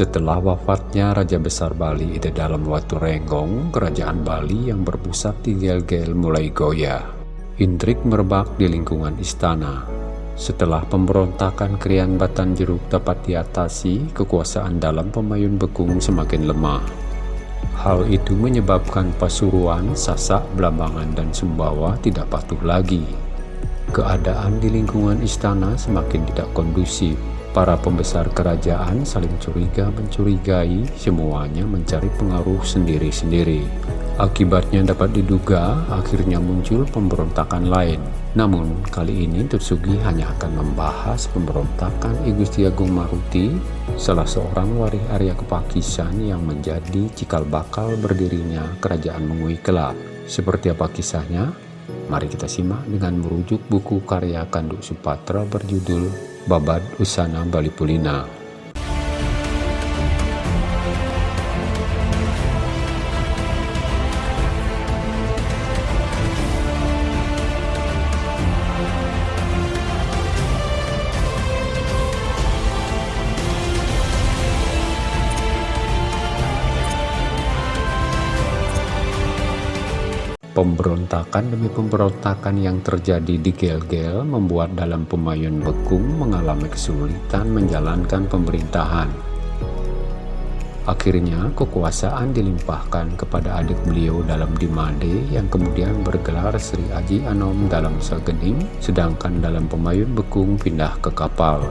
Setelah wafatnya Raja Besar Bali Ide Dalam Watu Renggong, kerajaan Bali yang berpusat di Gel-Gel mulai goyah. Intrik merebak di lingkungan istana. Setelah pemberontakan Krian Batan Jeruk dapat diatasi, kekuasaan dalam Pemayun Bekung semakin lemah. Hal itu menyebabkan Pasuruan, Sasak, Blambangan, dan Sumbawa tidak patuh lagi. Keadaan di lingkungan istana semakin tidak kondusif. Para pembesar kerajaan saling curiga mencurigai, semuanya mencari pengaruh sendiri-sendiri. Akibatnya dapat diduga akhirnya muncul pemberontakan lain. Namun kali ini Tutsugi hanya akan membahas pemberontakan I Gusti Agung Maruti, salah seorang waris Arya Kepakisan yang menjadi cikal bakal berdirinya Kerajaan Mengui Kelab. Seperti apa kisahnya? Mari kita simak dengan merujuk buku karya Kanduk Supatra berjudul Babad Usana Bali Pemberontakan demi pemberontakan yang terjadi di Gel-Gel membuat dalam Pemayun Bekung mengalami kesulitan menjalankan pemerintahan. Akhirnya kekuasaan dilimpahkan kepada adik beliau dalam Dimade yang kemudian bergelar Sri Aji Anom dalam Sagening sedangkan dalam Pemayun Bekung pindah ke kapal.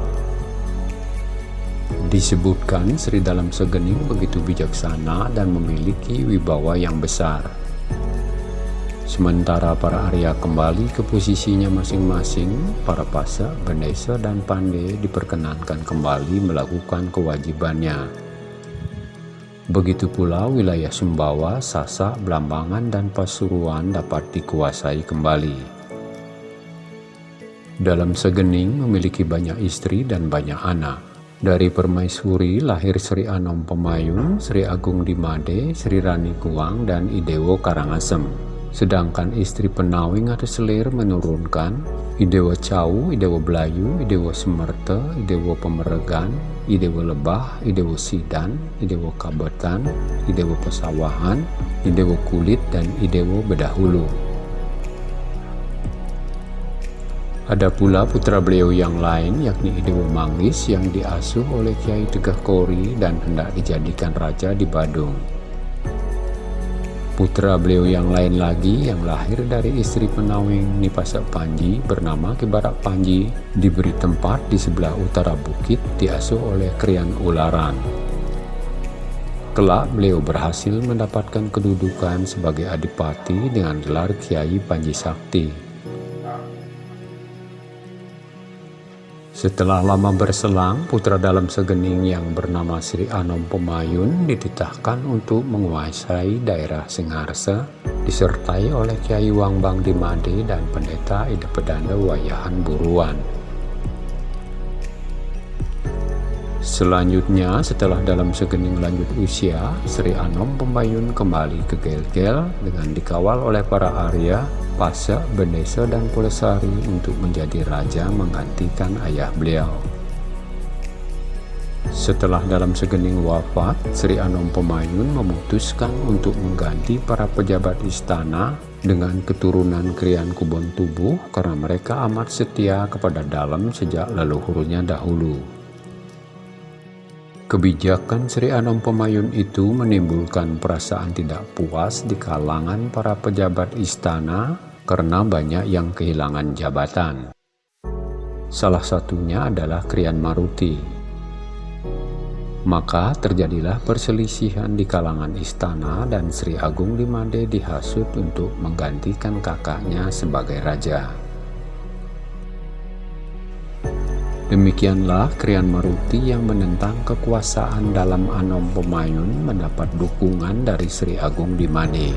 Disebutkan Sri dalam Segening begitu bijaksana dan memiliki wibawa yang besar. Sementara para Arya kembali ke posisinya masing-masing, para Pasa, Bendesa, dan Pande diperkenankan kembali melakukan kewajibannya. Begitu pula wilayah Sumbawa, Sasak, Blambangan, dan Pasuruan dapat dikuasai kembali. Dalam Segening memiliki banyak istri dan banyak anak. Dari permaisuri lahir Sri Anom Pemayun, Sri Agung Dimade, Sri Rani Kuang, dan Idewo Karangasem. Sedangkan istri penawing atau selir menurunkan Idewa Cau, Idewa Belayu, Idewa Semerte, Idewa Pemeregan, Idewa Lebah, Idewa Sidan, Idewa Kabetan, Idewa Pesawahan, Idewa Kulit, dan Idewa Bedahulu. Ada pula putra beliau yang lain yakni Idewa Manggis yang diasuh oleh Kiai Tegah Kori dan hendak dijadikan raja di Badung. Putra beliau yang lain lagi yang lahir dari istri penawing Nipasa Panji bernama Kibarak Panji diberi tempat di sebelah utara bukit diasuh oleh Krian Ularan. Kelak beliau berhasil mendapatkan kedudukan sebagai adipati dengan gelar Kiai Panji Sakti. Setelah lama berselang, putra dalam segening yang bernama Sri Anom Pemayun dititahkan untuk menguasai daerah Singharsa, disertai oleh Kiai Wangbang Dimade dan pendeta Ida Pedanda Wayahan Buruan. Selanjutnya, setelah dalam segening lanjut usia, Sri Anom Pemayun kembali ke Gel-Gel dengan dikawal oleh para Arya Pasa, Benesa, dan Pulesari untuk menjadi raja menggantikan ayah beliau. Setelah dalam segening wafat, Sri Anom Pemayun memutuskan untuk mengganti para pejabat istana dengan keturunan Krian Kubon Tubuh karena mereka amat setia kepada dalam sejak leluhurnya dahulu. Kebijakan Sri Anom Pemayun itu menimbulkan perasaan tidak puas di kalangan para pejabat istana karena banyak yang kehilangan jabatan. Salah satunya adalah Krian Maruti. Maka terjadilah perselisihan di kalangan istana dan Sri Agung Dimade dihasut untuk menggantikan kakaknya sebagai raja. Demikianlah Krian Maruti yang menentang kekuasaan dalam Anom Pemayun mendapat dukungan dari Sri Agung Dimane.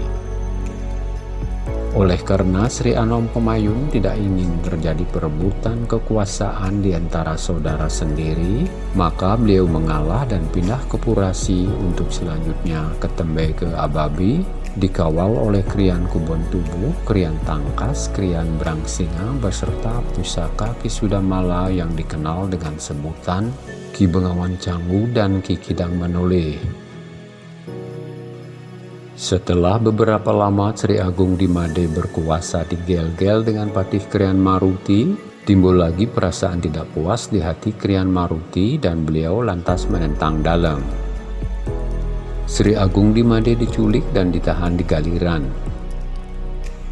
Oleh karena Sri Anom Pemayun tidak ingin terjadi perebutan kekuasaan di antara saudara sendiri, maka beliau mengalah dan pindah ke Purasi untuk selanjutnya ke Tembe ke Ababi dikawal oleh Krian Kubon Tubuh, Krian Tangkas, Krian Brangsinga beserta pusaka Kisudamala yang dikenal dengan sebutan Ki Bengawan Canggu dan Ki Kidang Manole. Setelah beberapa lama Sri Agung di Made berkuasa di Gel-Gel dengan Patih Krian Maruti, timbul lagi perasaan tidak puas di hati Krian Maruti dan beliau lantas menentang dalam. Sri Agung di Made diculik dan ditahan di Galiran.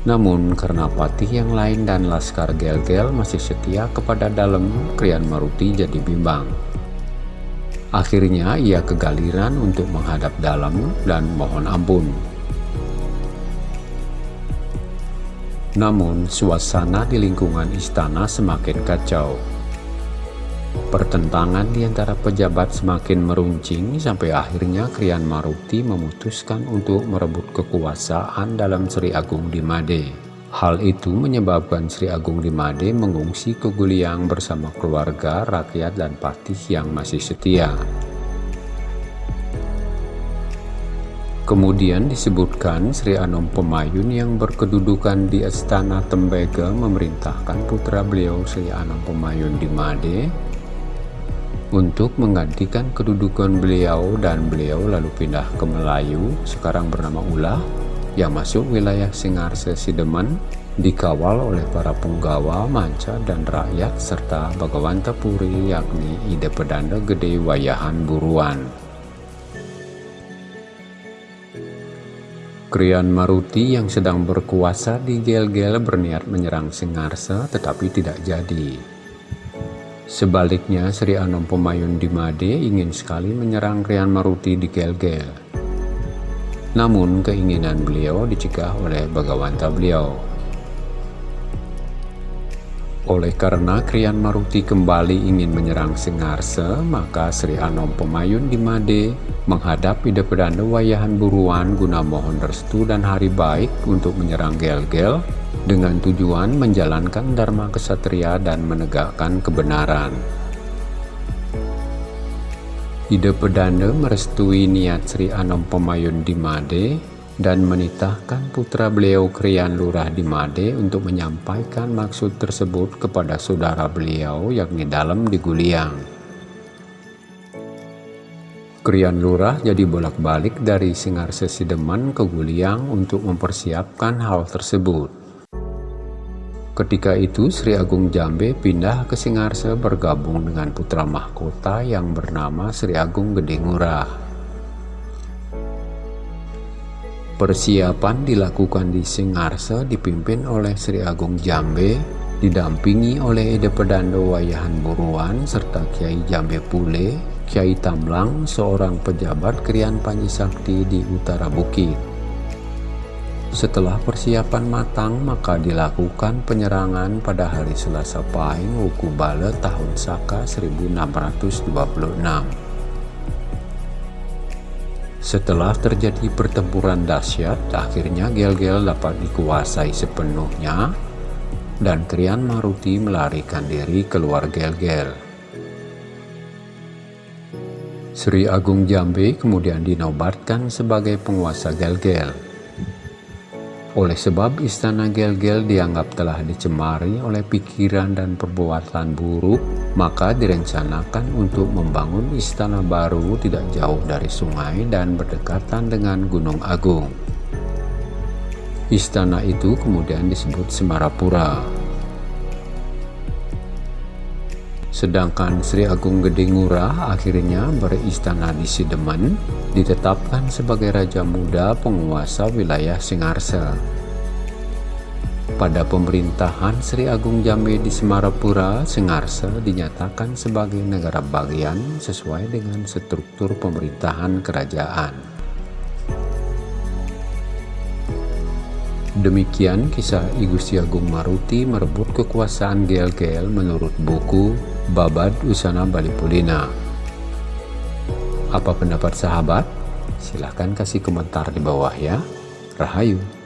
Namun karena Patih yang lain dan Laskar Gel-Gel masih setia kepada dalam, Krian Maruti jadi bimbang. Akhirnya ia kegaliran untuk menghadap dalam dan mohon ampun. Namun suasana di lingkungan istana semakin kacau. Pertentangan di antara pejabat semakin meruncing sampai akhirnya Krian Maruti memutuskan untuk merebut kekuasaan dalam Sri Agung di Made. Hal itu menyebabkan Sri Agung di Made mengungsi ke Guliang bersama keluarga, rakyat, dan patih yang masih setia. Kemudian disebutkan Sri Anom Pemayun yang berkedudukan di Istana Tembega memerintahkan putra beliau Sri Anom Pemayun di Made untuk menggantikan kedudukan beliau dan beliau lalu pindah ke Melayu, sekarang bernama Ulah, yang masuk wilayah Singarse Sideman dikawal oleh para punggawa, manca, dan rakyat serta Bagawanta Puri yakni Ide Pedanda Gede Wayahan Buruan. Krian Maruti yang sedang berkuasa di Gel-Gel berniat menyerang Singarse tetapi tidak jadi. Sebaliknya Sri Anom Pemayun di Made ingin sekali menyerang Krian Maruti di Gel-Gel. Namun keinginan beliau dicegah oleh bagawanta beliau. Oleh karena Krian Maruti kembali ingin menyerang Singarse, maka Sri Anom Pemayun di Made menghadap Ida Pedanda Wayahan Buruan guna mohon restu dan hari baik untuk menyerang Gel-Gel dengan tujuan menjalankan Dharma Kesatria dan menegakkan kebenaran. Ide Pedanda merestui niat Sri Anom Pemayun di Made dan menitahkan putra beliau Krian Lurah di Made untuk menyampaikan maksud tersebut kepada saudara beliau yakni dalam di Guliang. Krian Lurah jadi bolak-balik dari Singarse Sideman ke Guliang untuk mempersiapkan hal tersebut. Ketika itu Sri Agung Jambe pindah ke Singarse bergabung dengan putra mahkota yang bernama Sri Agung Gede Ngurah. Persiapan dilakukan di Singarse dipimpin oleh Sri Agung Jambe, didampingi oleh Ede Pedando Wayahan Buruan serta Kiai Jambe Pule, Kiai Tamlang, seorang pejabat Krian Panji Sakti di Utara Bukit. Setelah persiapan matang, maka dilakukan penyerangan pada hari Selasa Pahing Wuku Bale tahun Saka 1626. Setelah terjadi pertempuran dahsyat, akhirnya Gel-Gel dapat dikuasai sepenuhnya dan Krian Maruti melarikan diri keluar Gel-Gel. Sri Agung Jambe kemudian dinobatkan sebagai penguasa Gel-Gel. Oleh sebab istana Gel-Gel dianggap telah dicemari oleh pikiran dan perbuatan buruk, maka direncanakan untuk membangun istana baru tidak jauh dari sungai dan berdekatan dengan Gunung Agung. Istana itu kemudian disebut Semarapura. Sedangkan Sri Agung Gede Ngurah akhirnya beristana di Sidemen, ditetapkan sebagai Raja Muda penguasa wilayah Singarsa. Pada pemerintahan Sri Agung Jambe di Semarapura, Singarsa dinyatakan sebagai negara bagian sesuai dengan struktur pemerintahan kerajaan. Demikian kisah I Gusti Agung Maruti merebut kekuasaan Gel-Gel menurut buku Babad Usana Bali Pulina. Apa pendapat sahabat? Silahkan kasih komentar di bawah ya. Rahayu.